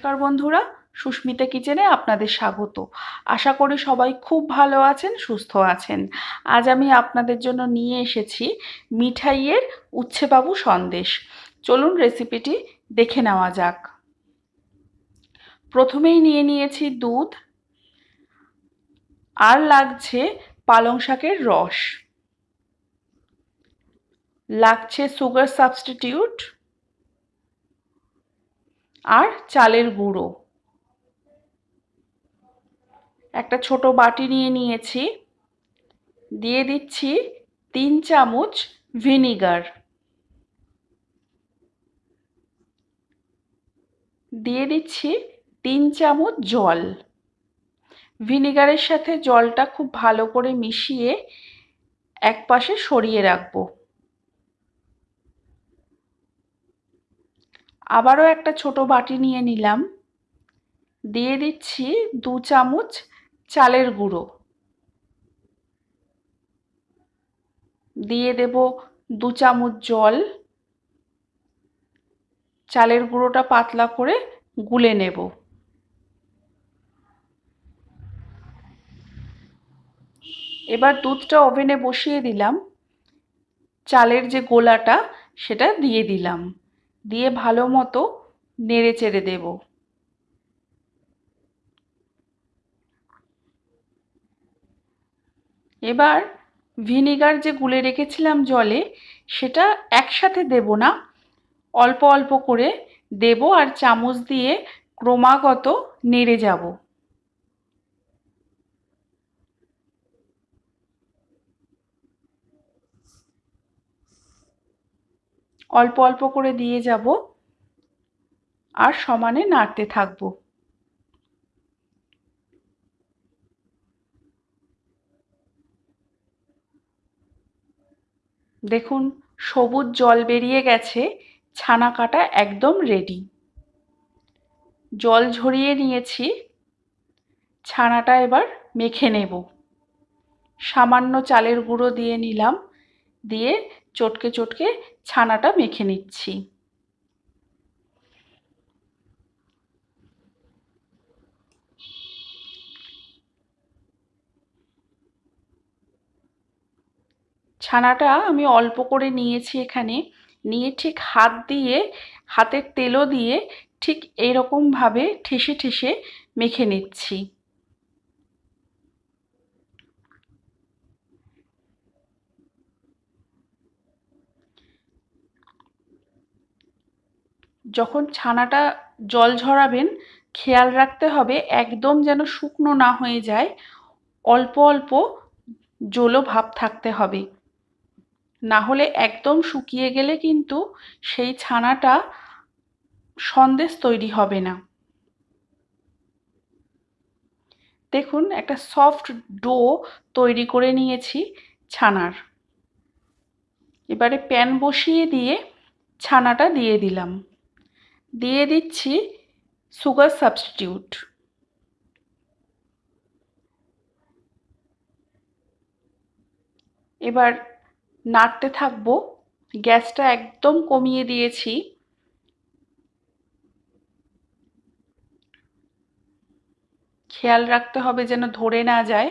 নমস্কার বন্ধুরা, সুস্মিতা কিচেনে আপনাদের স্বাগত। আশা করি সবাই খুব ভালো আছেন, সুস্থ আছেন। আজ আমি আপনাদের জন্য নিয়ে এসেছি মিঠাইয়ের উচ্ছেবাবু সন্দেশ। চলুন রেসিপিটি দেখে নেওয়া যাক। প্রথমেই নিয়ে নিয়েছি দুধ। আর লাগছে পালং শাকের রস। লাগছে সুগার সাবস্টিটিউট আর চালের গুঁড়ো। একটা ছোট বাটি নিয়ে নিয়েছি। দিয়ে দিচ্ছি তিন চামচ ভিনিগার। দিয়ে দিচ্ছি তিন চামচ জল। ভিনিগারের সাথে জলটা খুব ভালো করে মিশিয়ে এক পাশে সরিয়ে রাখব। আবারও একটা ছোট বাটি নিয়ে নিলাম। দিয়ে দিচ্ছি দু চামচ চালের গুঁড়ো। দিয়ে দেব দু চামচ জল। চালের গুঁড়োটা পাতলা করে গুলে নেব। এবার দুধটা ওভেনে বসিয়ে দিলাম। চালের যে গোলাটা, সেটা দিয়ে দিলাম। দিয়ে ভালো মতো নেড়ে চেড়ে দেব। এবার ভিনিগার যে গুলে রেখেছিলাম জলে, সেটা একসাথে দেব না। অল্প অল্প করে দেব আর চামচ দিয়ে ক্রমাগত নেড়ে যাব। অল্প অল্প করে দিয়ে যাব আর সমানে নাড়তে থাকব। দেখুন, সবুজ জল বেরিয়ে গেছে, ছানা কাটা একদম রেডি জল ঝরিয়ে নিয়েছি, ছানাটা এবার মেখে নেব। সামান্য চালের গুঁড়ো দিয়ে নিলাম, দিয়ে চটকে চটকে ছানাটা মেখে নিচ্ছি। ছানাটা আমি অল্প করে নিয়েছি এখানে। নিয়ে ঠিক হাত দিয়ে, হাতের তেলও দিয়ে ঠিক এইরকমভাবে ঠেসে ঠেসে মেখে নিচ্ছি। যখন ছানাটা জল ঝরাবেন, খেয়াল রাখতে হবে একদম যেন শুকনো না হয়ে যায়, অল্প অল্প জলো ভাব থাকতে হবে। না হলে একদম শুকিয়ে গেলে কিন্তু সেই ছানাটা সন্দেশ তৈরি হবে না। দেখুন, একটা সফট ডো তৈরি করে নিয়েছি ছানার। এবারে প্যান বসিয়ে দিয়ে ছানাটা দিয়ে দিলাম। দিয়ে দিচ্ছি সুগার সাবস্টিটিউট এবার নাড়তে থাকব, গ্যাসটা একদম কমিয়ে দিয়েছি। খেয়াল রাখতে হবে যেন ধরে না যায়।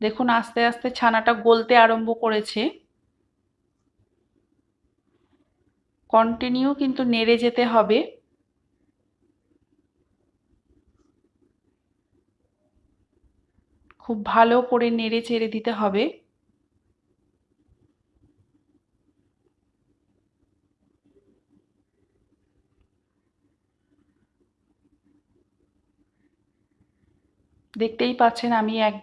দেখুন আস্তে আস্তে ছানাটা গলতে আরম্ভ করেছে। কন্টিনিউ কিন্তু নেড়ে যেতে হবে। খুব ভালো করে নেড়ে চেড়ে দিতে হবে। দেখতেই পাচ্ছেন আমি এক,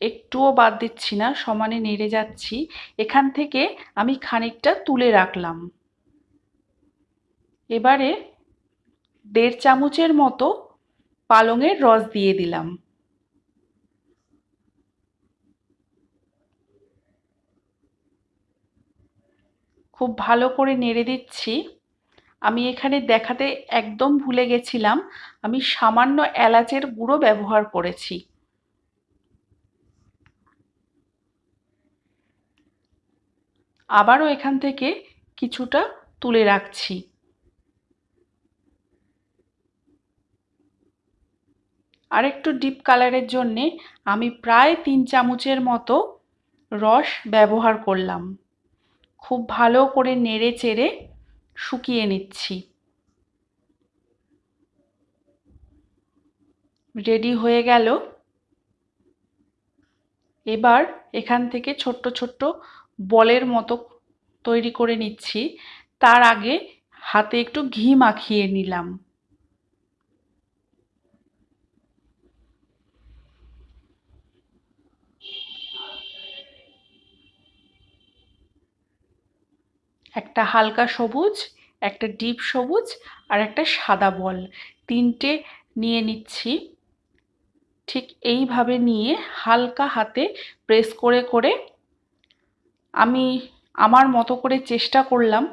একটুও বাদ দিচ্ছি না, সমানে নেড়ে যাচ্ছি। এখান থেকে আমি খানিকটা তুলে রাখলাম। এবারে দেড় চামচের মতো পালংয়ের রস দিয়ে দিলাম। খুব ভালো করে নেড়ে দিচ্ছি। আমি এখানে দেখাতে একদম ভুলে গেছিলাম। আমি সামান্য এলাচের গুঁড়ো ব্যবহার করেছি। আবারও এখান থেকে কিছুটা তুলে রাখছি। আর একটু ডিপ কালারের জন্যে আমি প্রায় তিন চামচের মতো রস ব্যবহার করলাম। খুব ভালো করে নেড়ে চেড়ে শুকিয়ে নিচ্ছি। রেডি হয়ে গেল। এবার এখান থেকে ছোট্ট ছোট্ট বলের মতো তৈরি করে নিচ্ছি। তার আগে হাতে একটু ঘি মাখিয়ে নিলাম। একটা হালকা সবুজ, একটা ডিপ সবুজ আর একটা সাদা বল। তিনটে নিয়ে নিচ্ছি। ঠিক এইভাবে নিয়ে হালকা হাতে প্রেস করে করে আমি আমার মতো করে চেষ্টা করলাম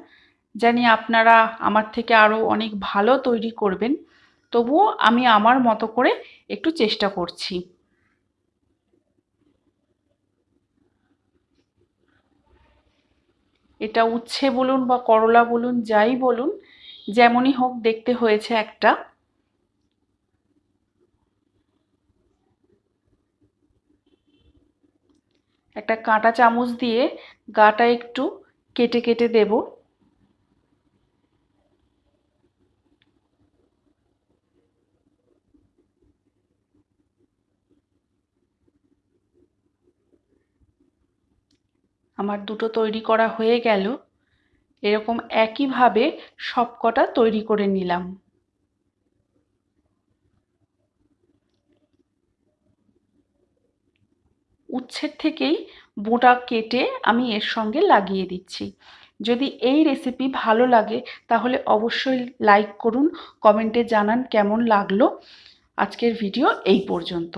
জানি আপনারা আমার থেকে আরও অনেক ভালো তৈরি করবেন। তবুও আমি আমার মতো করে একটু চেষ্টা করছি। এটা উচ্ছে বলুন বা করলা বলুন, যাই বলুন, যেমনই হোক দেখতে হয়েছে একটা। একটা কাঁটা চামচ দিয়ে গাটা একটু কেটে কেটে দেব। আমার দুটো তৈরি করা হয়ে গেল। এরকম একইভাবে সব কটা তৈরি করে নিলাম। উচ্ছের থেকেই বোঁটা কেটে আমি এর সঙ্গে লাগিয়ে দিচ্ছি। যদি এই রেসিপি ভালো লাগে, তাহলে অবশ্যই লাইক করুন কমেন্টে জানান কেমন লাগল। আজকের ভিডিও এই পর্যন্ত।